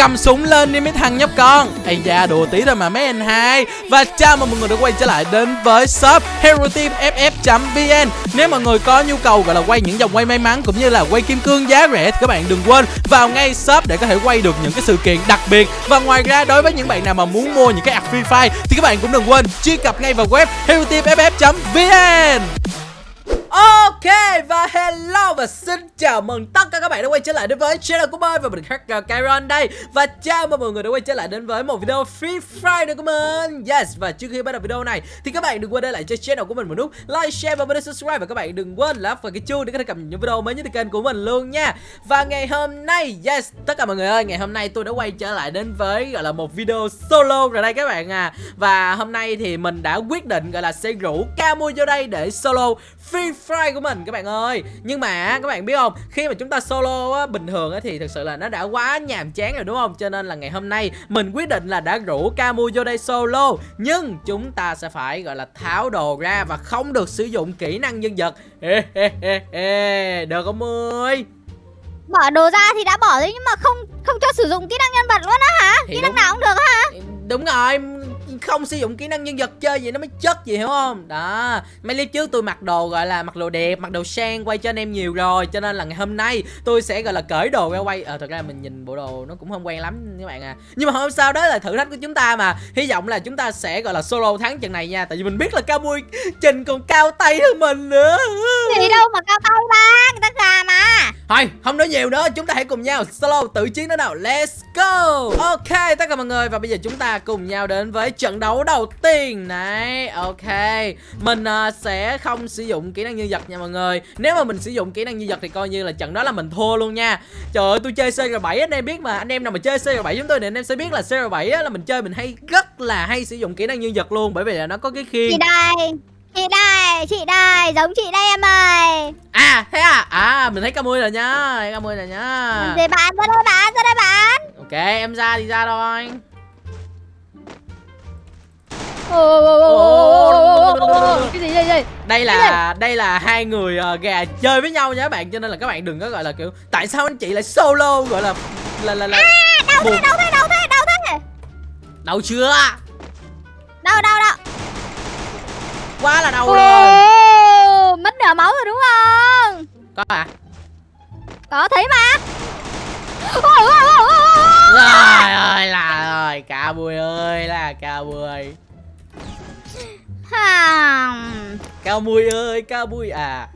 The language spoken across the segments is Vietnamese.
cầm súng lên đi mấy thằng nhóc con. Ây da, đùa tí thôi mà mấy anh hai. Và chào mừng mọi người đã quay trở lại đến với shop hero team ff vn nếu mọi người có nhu cầu gọi là quay những dòng quay may mắn cũng như là quay kim cương giá rẻ thì các bạn đừng quên vào ngay shop để có thể quay được những cái sự kiện đặc biệt. Và ngoài ra, đối với những bạn nào mà muốn mua những cái ạc free fire thì các bạn cũng đừng quên truy cập ngay vào web hero team ff vn Ok và hello và xin chào mừng tất cả các bạn đã quay trở lại đến với channel của mình và mình Hacker Kyron đây. Và chào mừng mọi người đã quay trở lại đến với một video Free Friday của mình. Yes và trước khi bắt đầu video này thì các bạn đừng quên để lại cho channel của mình một nút like, share và bấm subscribe. Và các bạn đừng quên là vào cái chuông để có thể cập nhật những video mới nhất từ kênh của mình luôn nha. Và ngày hôm nay, yes, tất cả mọi người ơi, ngày hôm nay tôi đã quay trở lại đến với gọi là một video solo rồi đây các bạn à. Và hôm nay thì mình đã quyết định gọi là sẽ rủ Camu vô đây để solo Free Fire của mình các bạn ơi. Nhưng mà các bạn biết không Khi mà chúng ta solo á, bình thường á, thì thực sự là nó đã quá nhàm chán rồi đúng không? Cho nên là ngày hôm nay mình quyết định là đã rủ Camu vô đây solo. Nhưng chúng ta sẽ phải gọi là tháo đồ ra Và không được sử dụng kỹ năng nhân vật. Được không ơi? Bỏ đồ ra thì đã bỏ rồi nhưng mà không không cho sử dụng kỹ năng nhân vật luôn á hả? Thì kỹ năng nào cũng được hả? Đúng rồi không sử dụng kỹ năng nhân vật chơi gì nó mới chất gì hiểu không? Đó mấy clip trước tôi mặc đồ gọi là mặc đồ đẹp mặc đồ sang quay cho anh em nhiều rồi cho nên là ngày hôm nay tôi sẽ gọi là cởi đồ ra quay. Ờ thật ra mình nhìn bộ đồ nó cũng không quen lắm các bạn à. Nhưng mà không sao đó là thử thách của chúng ta mà. Hy vọng là chúng ta sẽ gọi là solo thắng trận này nha tại vì mình biết là cao mui trình còn cao tay hơn mình nữa. Gì đâu mà cao tay ba, người ta gà mà. thôi không nói nhiều nữa chúng ta hãy cùng nhau solo tự chiến đó nào. Let's go. Ok tất cả mọi người và bây giờ chúng ta cùng nhau đến với trận đấu đầu tiên. Này ok. Mình uh, sẽ không sử dụng kỹ năng nhân vật nha mọi người. Nếu mà mình sử dụng kỹ năng nhân vật thì coi như là trận đó là mình thua luôn nha. Trời ơi tôi chơi CR7 anh em biết mà. Anh em nào mà chơi CR7 chúng tôi thì anh em sẽ biết là CR7 á, là mình chơi mình hay rất là hay sử dụng kỹ năng nhân vật luôn. Bởi vì là nó có cái khiên Chị đây, chị đây, chị đây, giống chị đây em ơi. à thế à? À mình thấy ca mui rồi nhá thấy ca mui rồi nhá Để bạn ra đây bạn, ra đây bạn. ok em ra thì ra thôi Cái gì đây đây? đây là đây là hai người ờ, gà chơi với nhau nha các bạn cho nên là các bạn đừng có gọi là kiểu tại sao anh chị lại solo gọi là là là, là Đâu buồn. thế, đâu thế, đâu thế, đâu thế? đâu chưa Đâu đâu đâu. quá là đâu rồi Ồ, mất nửa máu rồi đúng không? có à Có thấy mà. Rồi ơi là rồi cả bùi ơi là cao bùi. Cao bùi ơi cao bùi à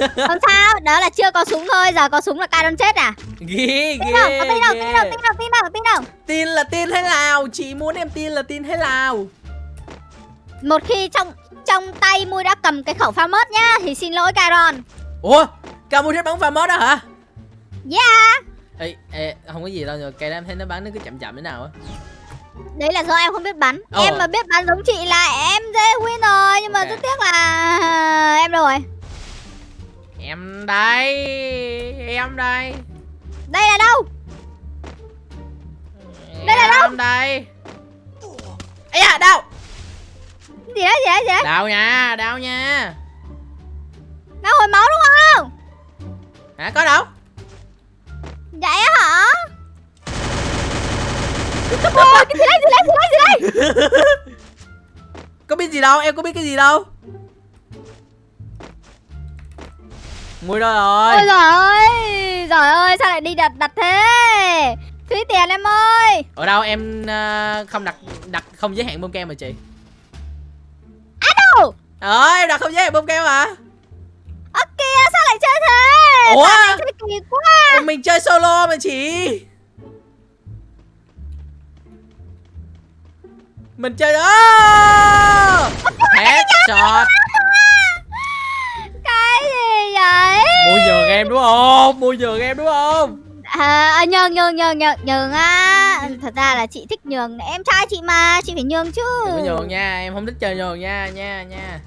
Không sao, đó là chưa có súng thôi, giờ có súng là ca đâm chết à? ghê Tin đâu, ghê tin đâu, tin đâu, tin đâu, tin đâu, tin đâu. tin là tin hay nào chị muốn em tin là tin hay nào Một khi trong trong tay Mui đã cầm cái khẩu pha mớt nhá thì xin lỗi Caron. ủa cao bùi thích bắn pha mốt đó hả Yeah. ê, ê không có gì đâu nhưng cái em thấy nó bắn nó cứ chậm chậm thế nào á Đấy là do em không biết bắn. Ờ. Em mà biết bắn giống chị là em dễ win rồi nhưng mà rất tiếc là em đâu rồi? em đây em đây Đây là đâu? Đây là đâu? Em đây ấy à đâu Gì đấy, gì đấy, gì đấy? đau nha đau nha Nó hồi máu đúng không? hả có đâu Vậy hả? Ôi, cái gì đấy, gì đấy, gì đấy, gì đấy? có biết gì đâu em có biết cái gì đâu mùi đâu rồi Ôi giời ơi, giời ơi, sao lại đi đặt đặt thế? Phí tiền em ơi. ở đâu em ờ, không đặt đặt không giới hạn bơm kem mà chị Á đâu? ờ em đặt không giới hạn bơm kem mà Ơ kìa, sao lại chơi thế? Ủa? Sao lại chơi kỳ quá? Mình chơi solo mà chị mình chơi đó! Headshot. Cái gì vậy? mua nhường em đúng không? Mua nhường em đúng không? À, à, nhường nhường nhường nhường nhường á. Thật ra là chị thích nhường Em trai chị mà, chị phải nhường chứ. Đừng nhường nha em không thích chơi nhường nha nha nha.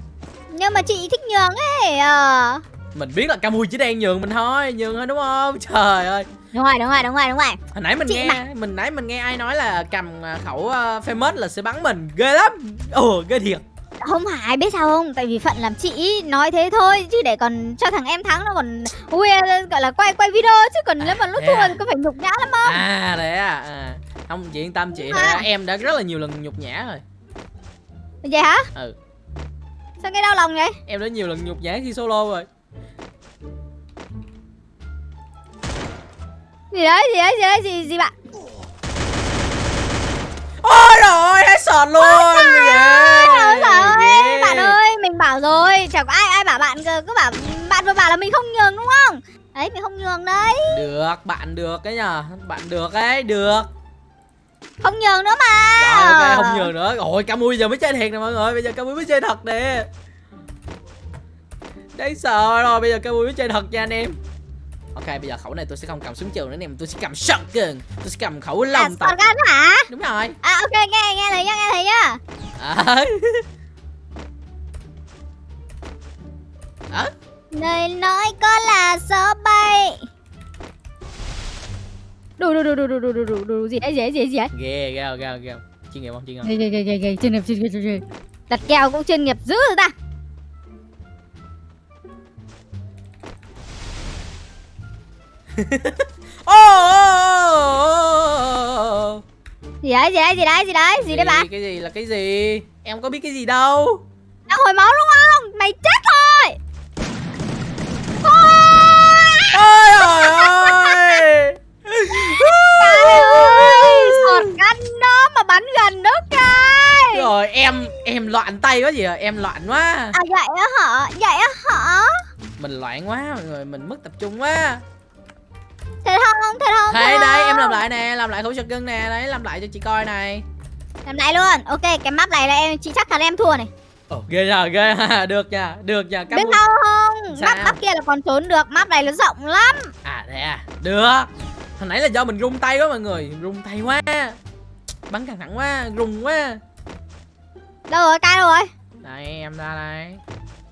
Nhưng mà chị thích nhường ấy ờ. mình biết là Camui chỉ đang nhường mình thôi nhường thôi đúng không? Trời ơi Đúng rồi, đúng rồi, đúng rồi, đúng rồi hồi nãy mình Chị nghe mà. mình nãy mình nghe ai nói là cầm à, khẩu uh, famous là sẽ bắn mình ghê lắm ồ ghê thiệt Không phải biết sao không Tại vì Phận làm chị nói thế thôi Chứ để còn cho thằng em thắng nó còn Ui gọi là quay quay video Chứ còn nếu mà lúc thua à? có phải nhục nhã lắm không à đấy à không chị yên tâm chị À. em đã rất là nhiều lần nhục nhã rồi Vậy hả? Ừ. Sao nghe đau lòng vậy? em đã nhiều lần nhục nhã khi solo rồi Gì đấy, gì đấy, gì đấy, gì, gì bạn? ôi rồi hết sọt luôn Ôi trời ơi, bạn ơi, mình bảo rồi, chẳng có ai ai bảo bạn cơ, cứ bảo bạn vừa bảo là mình không nhường đúng không? Đấy, mình không nhường đấy, được bạn được cái nhờ bạn được ấy được. Không nhường nữa mà. rồi ok không nhường nữa. Rồi camui giờ mới chơi thiệt nè mọi người bây giờ camui mới chơi thật nè. Đấy sợ rồi bây giờ camui mới chơi thật nha anh em ok bây giờ khẩu này tôi sẽ không cầm súng trường nữa em tôi sẽ cầm shotgun tôi sẽ cầm khẩu À, lông tập shotgun hả? đúng rồi À ok, nghe nghe thấy nhá, nghe thấy nhá. à. à. Lời nói có là gió bay. Đủ đủ đủ đủ đủ đủ đủ đủ đủ gì đấy, gì đấy, gì đấy, ghê ghê ghê ghê chuyên nghiệp không chuyên nghiệp Ghê, ghê, ghê, ghê, ghê, chuyên nghiệp, chuyên nghiệp, chuyên nghiệp. Đặt kèo cũng chuyên nghiệp dữ rồi ta. Ô. Gì đấy, gì đấy, gì đấy, gì đấy, gì đấy bạn? cái gì là cái gì em có biết cái gì đâu Đang hồi máu đúng không? Mày chết thôi. ôi trời ơi Trời ơi, sọt gắn đó mà bắn gần đó trời. rồi em em loạn tay quá gì à em loạn quá À vậy á hả? Vậy á hả? mình loạn quá mọi người mình mất tập trung quá Thật không? Thật không? đây thật đây không? em làm lại nè làm lại khẩu gân nè đấy làm lại cho chị coi này Làm lại luôn. Ok, cái map này là em chị chắc chắn em thua này. ồ ghê nha ghê ha được nha được nha Biết cảm ơn sao không? Sao? Map map kia là còn trốn được, map này nó rộng lắm. à thế à được hồi nãy là do mình rung tay quá mọi người rung tay quá bắn căng thẳng quá rung quá Đâu rồi? Cai đâu rồi? đây em ra đây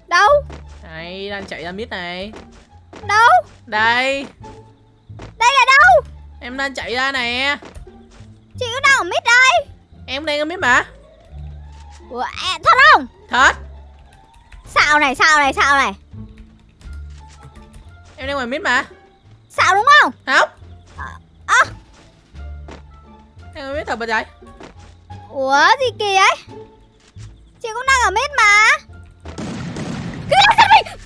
Đâu? đây đang chạy ra mid này Đâu? đây Đây là đâu? em đang chạy ra nè Chị ở mid đây. em đang ở mid mà Ủa, à, thật không? thật Xạo này, xạo này, xạo này. em đang ngoài mid mà Xạo đúng không? không À. em ở mid thật bà chạy Ủa gì kỳ ấy? Chị cũng đang ở mid mà. Cái giật mình.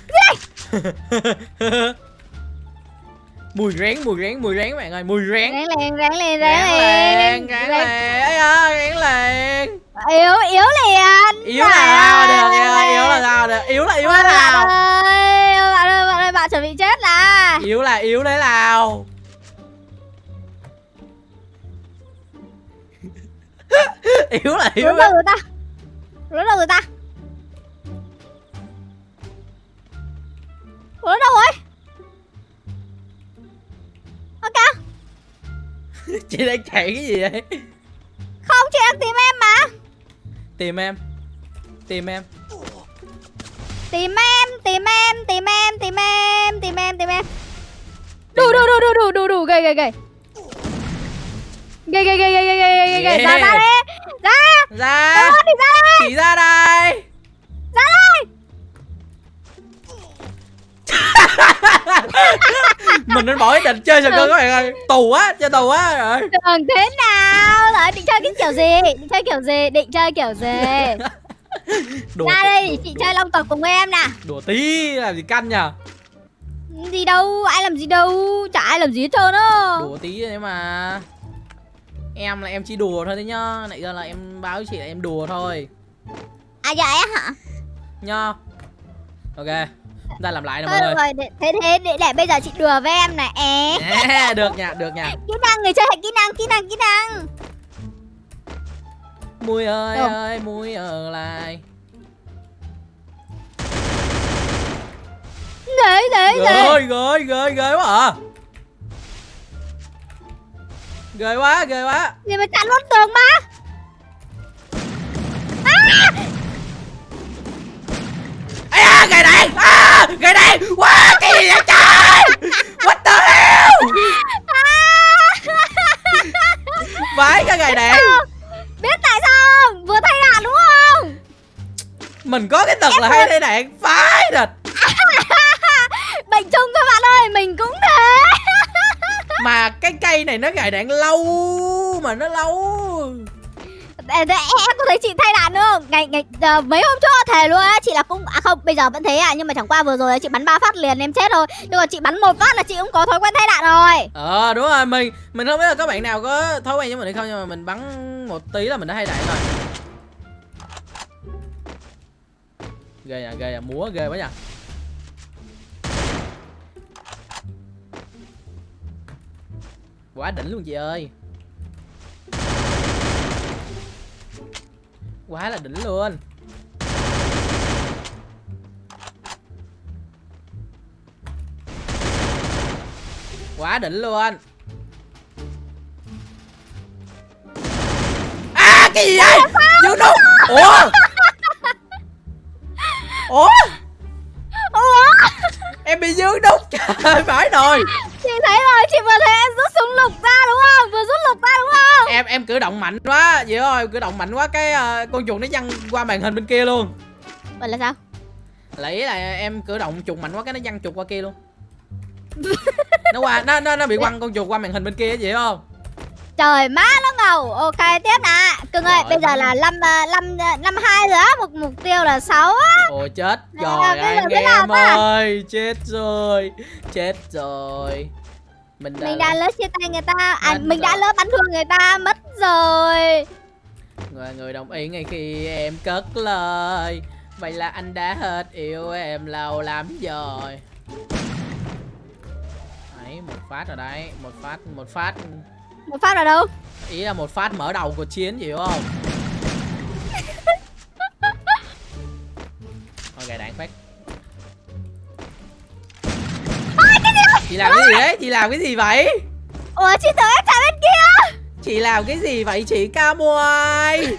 Này. Mùi rén mùi rén mùi rén bạn ơi mùi rén rén ráng lên lên. rén lên ấy à rén lên Yếu, yếu liền. yếu là sao được yếu là sao được yếu là yếu thế nào bạn ơi, bạn ơi, bạn chuẩn bị chết là. yếu là yếu thế nào yếu là yếu đâu rồi ta? Đâu rồi ta? Chị đang chạy cái gì vậy? Không chị đang tìm em mà. tìm em. Tìm em. Tìm em, tìm em, tìm em, tìm em, tìm em, tìm em. Đủ, đủ, đủ, đủ, đủ, đủ, đủ, gầy, gầy, gầy. Gầy, gầy, gầy, gầy, gầy, gầy, gầy, ra, ra đi, ra, ra. Ra chị ra đây mình nên bỏ ý định chơi sờ cơ các bạn ơi tù á chơi tù á rồi Tưởng thế nào? Rồi định chơi cái kiểu gì? Định chơi kiểu gì? Định chơi kiểu gì? đùa Ra đây để chị chơi long tộc cùng em nè. đùa tí làm gì canh nhờ Gì đâu, ai làm gì đâu, chả ai làm gì hết trơn á. đùa tí đấy mà em là em chỉ đùa thôi đấy nhá nãy giờ là em báo chị là em đùa thôi À vậy á hả? nhá ok ta làm lại nè mọi người rồi, để, thế thế để, để bây giờ chị đùa với em này. É. À, được nha được nha Kỹ năng người chơi hãy kỹ năng, kỹ năng, kỹ năng. mùi ơi Được. ơi mùi ở lại Đấy, đấy, đấy. ghê ghê ghê ghê quá à ghê quá ghê quá Gì mà chặn luôn tường mà. Ây da, gầy đèn gầy đèn quá cái gì vậy trời. What the hell? Vãi cái gầy đèn Biết tại sao không? Vừa thay đạn đúng không? mình có cái tật là hay thay đạn. Phái thịt Bệnh chung thôi bạn ơi, mình cũng thế. mà cái cây này nó gài đạn lâu mà nó lâu Em có thấy chị thay đạn không? Ngày ngày giờ, mấy hôm trước thề luôn á, chị là cũng à không, bây giờ vẫn thế à, nhưng mà chẳng qua vừa rồi chị bắn ba phát liền em chết thôi. Nhưng mà chị bắn một phát là chị cũng có thói quen thay đạn rồi. Ờ đúng rồi mình Mình không biết là các bạn nào có thói quen với mình hay không Nhưng mà mình bắn một tí là mình đã thay đạn rồi Ghê à ghê à múa ghê quá nha Quá đỉnh luôn chị ơi Quá là đỉnh luôn. Quá đỉnh luôn. À cái gì vậy? Dương đâu Ủa? Ủa? Ủa? Em bị dương đúc Trời phải rồi Chị thấy rồi, chị vừa thấy em rút súng lục ra đúng không? Vừa rút lục ra đúng không? Em em cử động mạnh quá Vậy thôi cử động mạnh quá Cái ờ, con chuột nó văng qua màn hình bên kia luôn Vậy là sao? Lấy là em cử động chuột mạnh quá Cái nó văng chuột qua kia luôn Nó qua Nó nó, nó bị quăng con chuột qua màn hình bên kia vậy không Trời má nó ngầu. Ok tiếp nè. Cưng ơi, bây giờ là năm ờ, năm ờ, năm hai rồi á, một mục tiêu là 6 á. Ôi chết rồi anh em ơi Chết rồi Chết rồi Mình đã, Mình đã lỡ chia tay người ta, à mình đã lỡ bắn thương người ta mất rồi. Người, người đồng ý ngay khi em cất lời. Vậy là anh đã hết yêu em lâu lắm rồi. Đấy, một phát rồi đấy. Một phát, một phát. Một phát ở đâu? Ý là một phát mở đầu của chiến hiểu không Chị làm cái gì đấy? Chị làm cái gì vậy? Ủa chị tưởng em chạy bên kia Chị làm cái gì vậy chị ca môi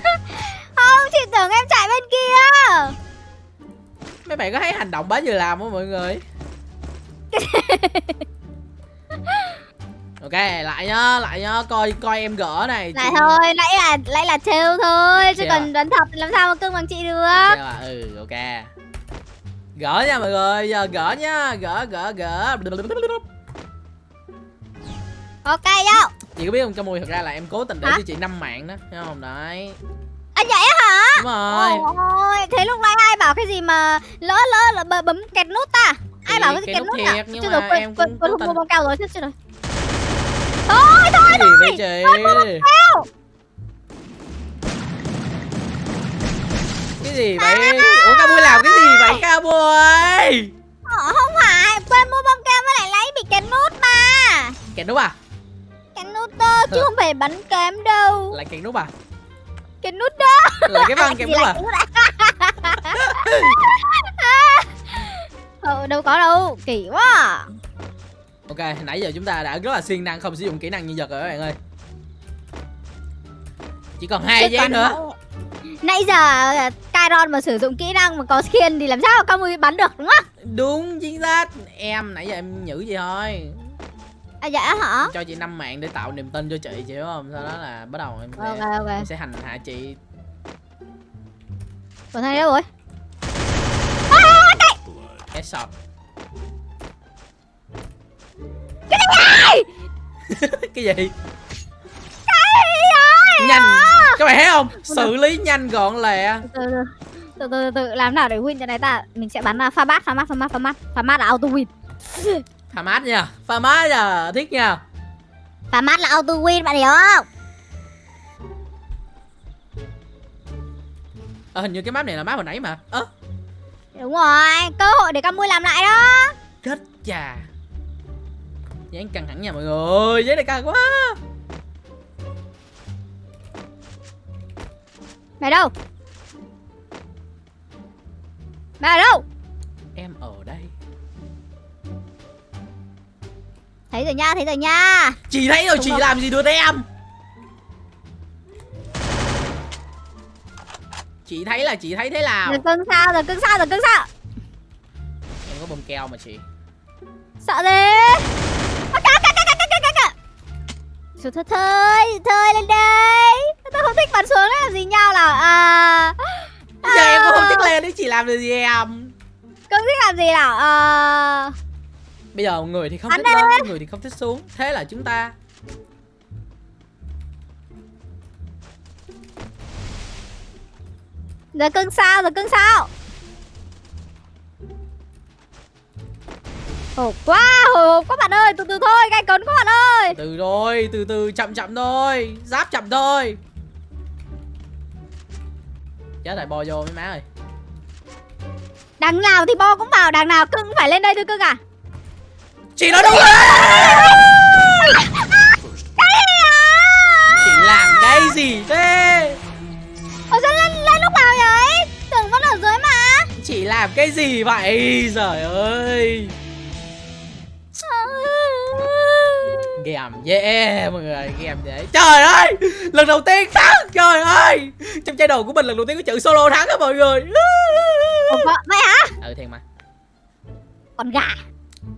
Không chị tưởng em chạy bên kia Mấy bạn có thấy hành động bá vừa làm không mọi người? Ok, lại nhá, lại nhá, coi coi em gỡ này. Lại chị- thôi nãy là nãy là trêu thôi Chứ còn đánh thật làm sao mà cưng bằng chị được à, ừ, ok. Gỡ nha mọi người, giờ gỡ nha, gỡ gỡ gỡ. Ok vô Chị có biết không, Camui thật ra là em cố tình để Hả? cho chị năm mạng đó, thấy không? Đấy. Anh vậy hả Đúng rồi. Ôi thế lúc nãy ai bảo cái gì mà lỡ lỡ là bấm, kẹt nút ta Ai Thì bảo cái gì kẹt nút à thiệt, nhưng Chứ mà rồi quên em quên cũng quên cố tình. mua bông cao rồi chết chết rồi Thôi thôi Cái gì vậy chị? cao Cái gì vậy? Ủa Camui làm cái gì vậy Camui? Ờ, Không phải quên mua bông cao với lại lấy bị kẹt nút mà Kẹt nút à? Kẹt nút đó chứ không phải bắn kém đâu Lại kẹt nút à? Kẹt nút đó Lại cái văn kẹt nút à? nút à? Ờ, đâu có đâu kỳ quá à. Ok, nãy giờ chúng ta đã rất là siêng năng không sử dụng kỹ năng nhân vật rồi các bạn ơi. Chỉ còn hai giây nữa. Nãy- giờ Kyron mà sử dụng kỹ năng mà có skin thì làm sao mà Camui bắn được đúng không? Đúng chính xác. Em nãy giờ em nhử gì thôi. À dạ hả? Cho chị năm mạng để tạo niềm tin cho chị chị hiểu không? Sau đó là bắt đầu em sẽ, Ok ok. em sẽ hành hạ chị. Còn thằng đâu rồi? Headshot. cái gì? Nhanh. Các bạn thấy không? Xử lý nhanh gọn lẹ. Từ từ từ từ làm nào để win cho này ta? Mình sẽ bắn pha mát pha mát pha mát pha mát pha mát là auto win. Pha mát nha. Pha mát nha. Thiết nha. Pha mát là auto win bạn hiểu không? Ờ, hình như cái map này là map hồi nãy mà. Ơ, Đúng rồi, cơ hội để Camui làm lại đó. chết chà. Dán căng thẳng nha mọi người. Giấy này căng quá. Mày đâu? Bà đâu? Em ở đây. Thấy rồi nha, thấy rồi nha. Chỉ thấy rồi, Đúng chị không? làm gì được em? Chị thấy là chị thấy thế nào? Rồi cưng sao, rồi cưng sao, rồi cưng sao? Em có bông keo mà chị. Sợ thế. Thôi thôi thôi lên đây không thích bắn súng là gì nhau là à, à... Giờ em cũng không à. thích lên đấy chỉ làm được gì em? Cưng thích làm gì nào à... Bây giờ người thì không Hắn thích lên, Người thì không thích xuống. Thế là chúng ta. Giờ cưng sao giờ cưng sao? Hộp quá, hồi hộp các bạn ơi, từ từ thôi, gai cấn các bạn ơi. Từ rồi, từ từ, chậm chậm thôi, giáp chậm thôi. Chết rồi bò vô mấy má ơi. Đằng nào thì bo cũng vào, đằng nào cưng phải lên đây thôi cưng à. Chị nói đúng rồi. Chị làm cái gì thế? Ủa sao lên, lên lúc nào vậy? Tưởng vẫn ở dưới mà. Chị làm cái gì vậy? Trời ơi Game. Yeah mọi người Game dễ. Trời ơi Lần đầu tiên thắng. Trời ơi Trong channel của mình lần đầu tiên có chữ solo thắng á mọi người. Vậy hả? Ừ thiệt mà. Con gà.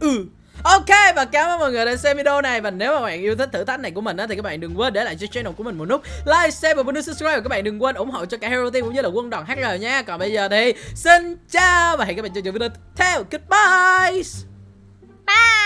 Ừ. Ok và cảm ơn mọi người đã xem video này. Và nếu mà bạn yêu thích thử thách này của mình á Thì các bạn đừng quên để lại cho channel của mình một nút Like, share và nút subscribe. Và các bạn đừng quên ủng hộ cho cả Hero Team cũng như là quân đoàn HR nha. Còn bây giờ thì xin chào Và hẹn các bạn trong video tiếp theo. Goodbye Bye